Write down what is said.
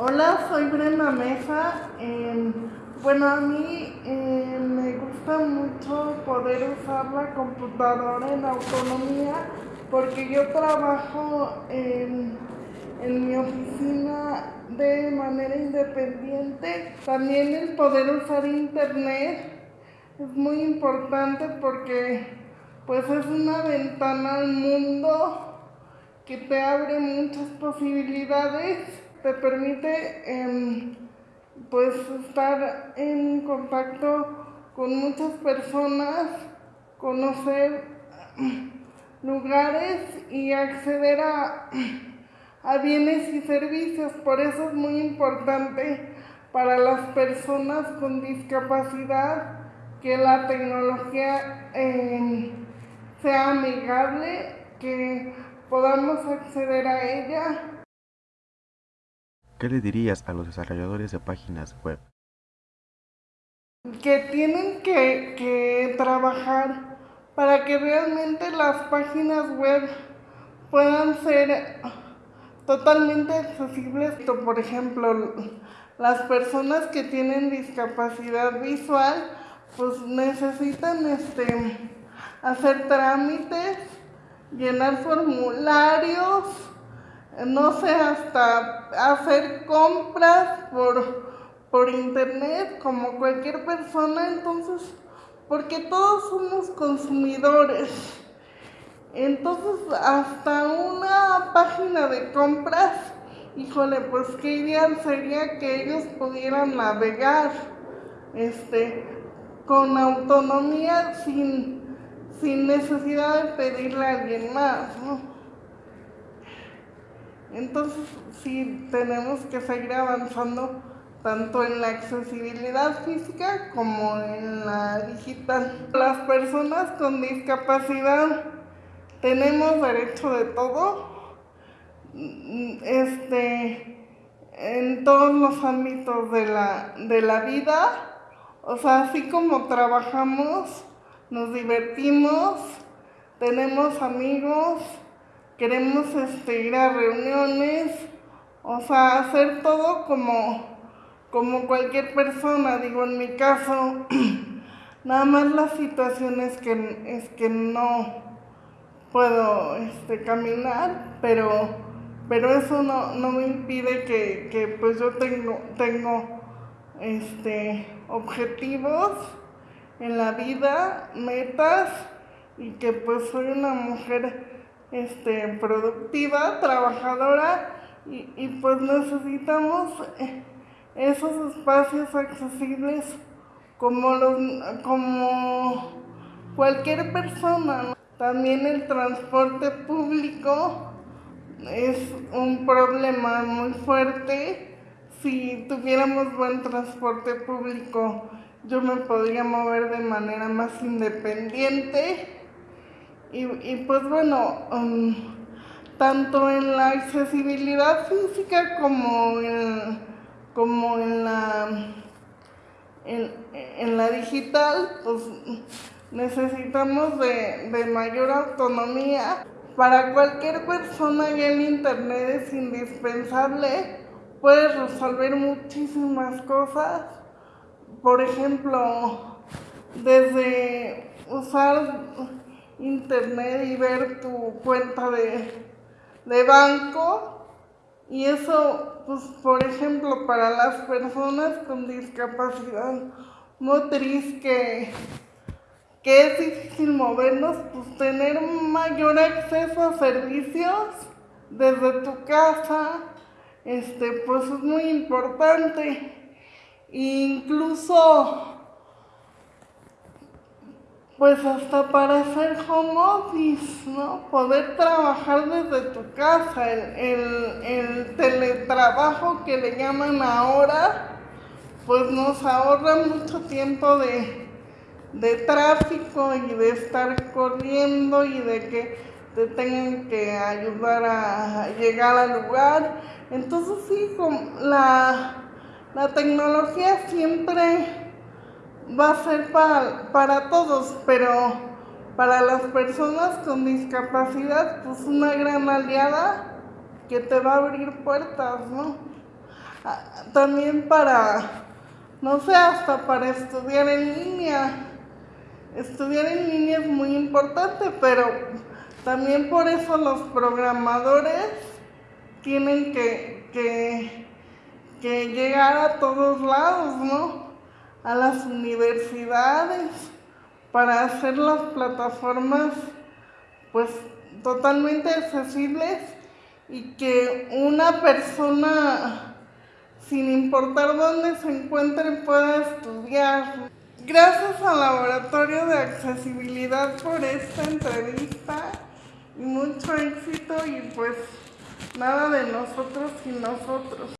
Hola, soy Brenda Mesa. Em, bueno, a mí em, me gusta mucho poder usar la computadora en autonomía porque yo trabajo en, en mi oficina de manera independiente. También el poder usar internet es muy importante porque pues es una ventana al mundo que te abre muchas posibilidades te permite em, pues estar en contacto con muchas personas, conocer lugares y acceder a, a bienes y servicios. Por eso es muy importante para las personas con discapacidad que la tecnología em, sea amigable, que podamos acceder a ella ¿Qué le dirías a los desarrolladores de páginas web? Que tienen que, trabajar para que realmente las páginas web puedan ser totalmente accesibles. Por ejemplo, las personas que tienen discapacidad visual, pues necesitan este, hacer trámites, llenar formularios, no sé, hasta hacer compras por, por internet como cualquier persona, entonces, porque todos somos consumidores. Entonces, hasta una página de compras, híjole, pues qué ideal sería que ellos pudieran navegar este, con autonomía sin, sin necesidad de pedirle a alguien más, ¿no? Entonces sí tenemos que seguir avanzando tanto en la accesibilidad física como en la digital. Las personas con discapacidad tenemos derecho de todo, este, en todos los ámbitos de la, de la vida. O sea, así como trabajamos, nos divertimos, tenemos amigos, queremos este, ir a reuniones, o sea, hacer todo como, como cualquier persona, digo, en mi caso, nada más las situaciones que es que no puedo este, caminar, pero, pero eso no, me impide que, que, pues yo tengo, tengo este, objetivos en la vida, metas, y que pues soy una mujer este, productiva, trabajadora y, pues necesitamos eh, esos espacios accesibles como, los, como cualquier persona. También el transporte público es un problema muy fuerte. Si tuviéramos buen transporte público, yo me podría mover de manera más independiente y, pues bueno, um, tanto en la accesibilidad física como en, como en la, en, la digital, pues necesitamos de, de mayor autonomía. Para cualquier persona ya el Internet es indispensable, puedes resolver muchísimas cosas. Por ejemplo, desde usar internet y ver tu cuenta de, banco. Y eso, pues, por ejemplo, para las personas con discapacidad motriz que, que es difícil movernos, pues tener mayor acceso a servicios desde tu casa, este, pues es muy importante. incluso pues hasta para hacer home ¿no? Poder trabajar desde tu casa, el, teletrabajo que le llaman ahora, pues nos ahorra mucho tiempo de, de tráfico y de estar corriendo y de que te tengan que ayudar a llegar al lugar. Entonces sí, la, la tecnología siempre va a ser para, para todos, pero para las personas con discapacidad, pues una gran aliada que te va a abrir puertas, ¿no? ah, también para, no sé, hasta para estudiar en línea. Estudiar en línea es muy importante, pero también por eso los programadores tienen que, que, que llegar a todos lados, ¿no? A las universidades para hacer las plataformas pues totalmente accesibles y que una persona sin importar dónde se encuentre pueda estudiar. Gracias al Laboratorio de Accesibilidad por esta entrevista y mucho éxito y pues nada de nosotros sin nosotros.